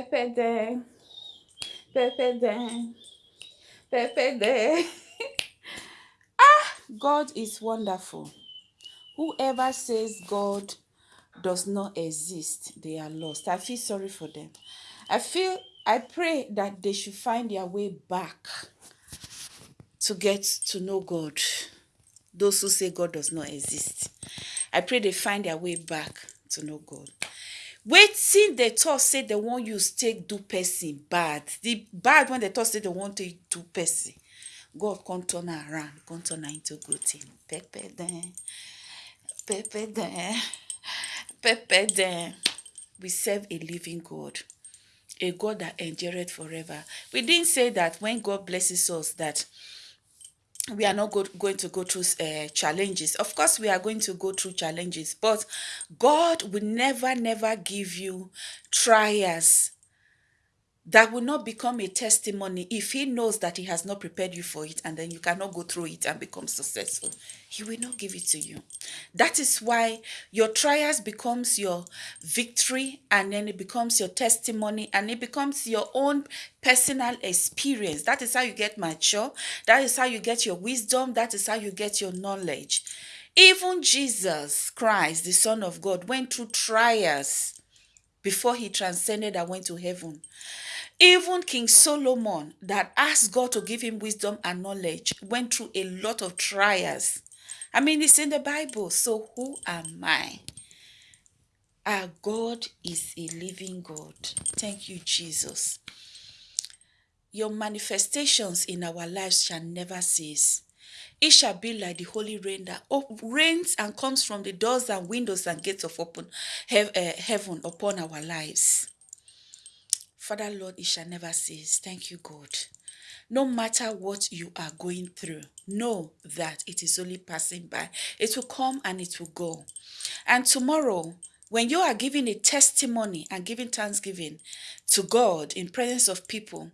Pepe there. Pepe ah, God is wonderful. Whoever says God does not exist, they are lost. I feel sorry for them. I feel, I pray that they should find their way back to get to know God. Those who say God does not exist. I pray they find their way back to know God. Waiting they thought say they want you take do person bad. The bad when they thought say they want to do person. God come turn around, come turn into good thing. Pepe then, pepe then, pepe then. We serve a living God, a God that endureth forever. We didn't say that when God blesses us that we are not go, going to go through uh, challenges. Of course, we are going to go through challenges, but God will never, never give you trials that will not become a testimony if he knows that he has not prepared you for it and then you cannot go through it and become successful. He will not give it to you. That is why your trials becomes your victory and then it becomes your testimony and it becomes your own personal experience. That is how you get mature. That is how you get your wisdom. That is how you get your knowledge. Even jesus christ the son of god went through trials before he transcended and went to heaven even King Solomon, that asked God to give him wisdom and knowledge, went through a lot of trials. I mean, it's in the Bible. So, who am I? Our God is a living God. Thank you, Jesus. Your manifestations in our lives shall never cease. It shall be like the holy rain that rains and comes from the doors and windows and gates of open eh, heaven upon our lives. Father, Lord, it shall never cease. Thank you, God. No matter what you are going through, know that it is only passing by. It will come and it will go. And tomorrow, when you are giving a testimony and giving thanksgiving to God in presence of people,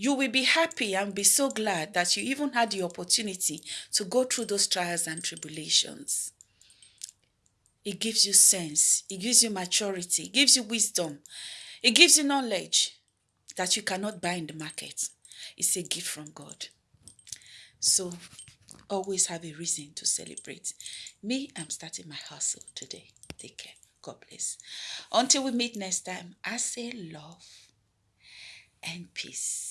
you will be happy and be so glad that you even had the opportunity to go through those trials and tribulations. It gives you sense, it gives you maturity, it gives you wisdom, it gives you knowledge that you cannot buy in the market. It's a gift from God. So always have a reason to celebrate. Me, I'm starting my hustle today. Take care. God bless. Until we meet next time, I say love and peace.